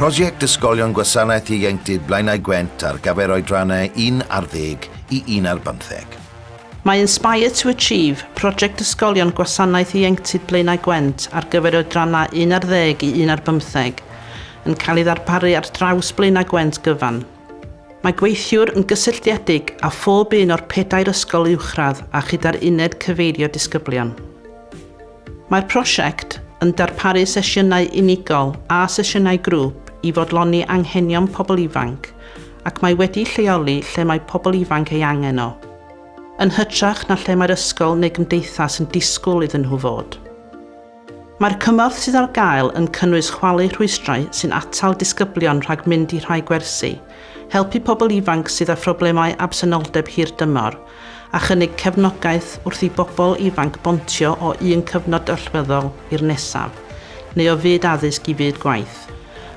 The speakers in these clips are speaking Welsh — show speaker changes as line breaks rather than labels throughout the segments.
Prosiect Ysgolion Gwasanaeth Ieuenctid Blaenau Gwent ar gyfer oedrannau 1 ar 10 i 1 ar 15.
Mae Inspire to Achieve, prosiect ysgolion gwasanaeth ieuenctid Blaenau Gwent ar gyfer oedrannau 1 ar 10 i 1 ar 15, yn cael ei ddarparu ar draws Blaenau Gwent gyfan. Mae gweithiwr yn gysylltiedig a phob un o'r pedair ysgol uwchradd a chyda'r uned cyfeirio disgyblion. Mae'r prosiect yn darparu sesiynau unigol a sesiynau grŵp i fodloni anghenion pobl ifanc ac mae wedi lleoli lle mae pobl ifanc ei angen o, yn hytrach na lle mae'r ysgol neu gymdeithas yn disgwyl iddyn nhw fod. Mae'r cymorth sydd ar gael yn cynnwys chwalu rhwystrau sy'n atal disgyblion rhag mynd i rhai gwersi, helpu pobl ifanc sydd â phroblemau absenoldeb hir dymor, a chynnig cefnogaeth wrth i bobl ifanc bontio o un cyfnod allweddol i'r nesaf, neu o fyd addysg i fyd gwaith.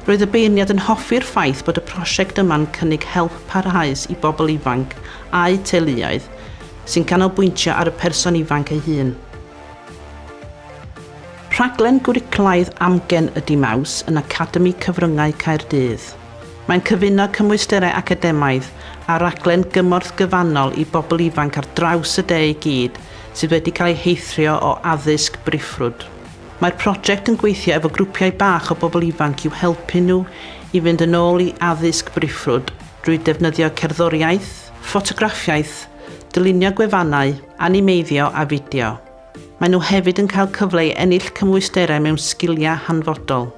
Roedd y beirniad yn hoffi'r ffaith bod y prosiect yma'n cynnig help parhaus i bobl ifanc a'u teuluoedd sy'n canolbwyntio ar y person ifanc ei hun. Rhaglen gwriclaidd amgen ydy maws yn Academi Cyfryngau Caerdydd. Mae'n cyfuno cymwysterau academaidd a raglen gymorth gyfannol i bobl ifanc ar draws y de i gyd sydd wedi cael ei heithrio o addysg briffrwd. Mae'r prosiect yn gweithio efo grwpiau bach o bobl ifanc i'w helpu nhw i fynd yn ôl i addysg briffrwd drwy defnyddio cerddoriaeth, ffotograffiaeth, dylunio gwefannau, animeiddio a fideo. Mae nhw hefyd yn cael cyfle i ennill cymwysterau mewn sgiliau hanfodol.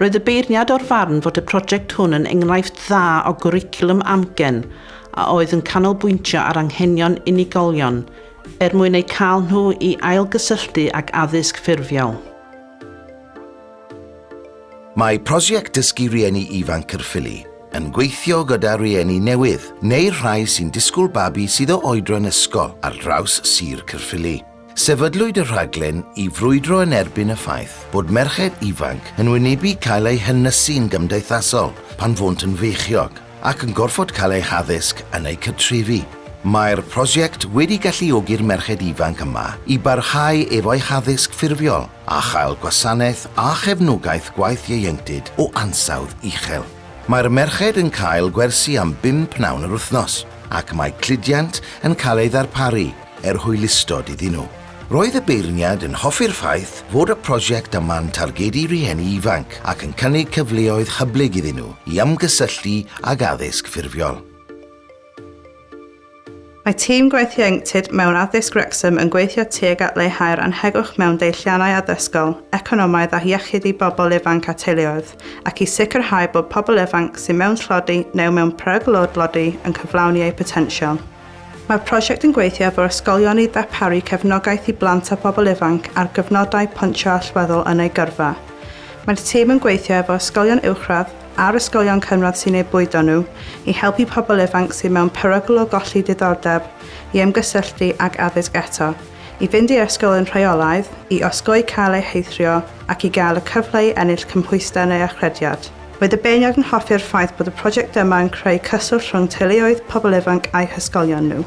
Roedd y beirniad o'r farn fod y prosiect hwn yn enghraifft dda o gwricwlwm amgen a oedd yn canolbwyntio ar anghenion unigolion er mwyn eu cael nhw i ailgysylltu ag addysg ffurfiol.
Mae prosiect dysgu rieni ifanc Cyrffili yn gweithio gyda rieni newydd neu rhai sy'n disgwyl babi sydd o oedran ysgol ar draws Sir Cyrffili. Sefydlwyd y rhaglen i frwydro yn erbyn y ffaith bod merched ifanc yn wynebu cael eu hynnysu'n gymdeithasol pan fwnt yn feichiog ac yn gorfod cael eu haddysg yn eu cytrefi Mae'r prosiect wedi galluogi'r merched ifanc yma i barhau efo'i haddysg ffurfiol a chael gwasanaeth a chefnogaeth gwaith ieuenctid o ansawdd uchel. Mae'r merched yn cael gwersi am 5 nawn yr wythnos ac mae cludiant yn cael ei ddarparu er hwylistod iddyn nhw. Roedd y beirniad yn hoffi'r ffaith fod y prosiect yma'n targedu rieni ifanc ac yn cynnig cyfleoedd hyblyg iddyn nhw i ymgysylltu ag addysg ffurfiol.
Mae tîm gweithio ieuenctid mewn addysg Wrexham yn gweithio tuag at leihau'r anhegwch mewn deilliannau addysgol, economaidd a iechyd i bobl ifanc a teuluoedd, ac i sicrhau bod pobl ifanc sy'n mewn tlodi neu mewn preglodlodi yn cyflawni eu potensial. Mae'r prosiect yn gweithio efo'r ysgolion i ddarparu cefnogaeth i blant a bobl ifanc ar gyfnodau pontio allweddol yn eu gyrfa. Mae'r tîm yn gweithio efo ysgolion uwchradd, a'r ysgolion cynradd sy'n ei bwydo nhw i helpu pobl ifanc sy'n mewn perygl o golli diddordeb i ymgysylltu ag addysg eto, i fynd i ysgol yn rheolaidd, i osgoi cael eu heithrio ac i gael y cyfle i ennill cymhwystau neu achrediad. Roedd y beirniad yn hoffi'r ffaith bod y prosiect yma yn creu cyswllt rhwng teuluoedd pobl ifanc a'u hysgolion nhw.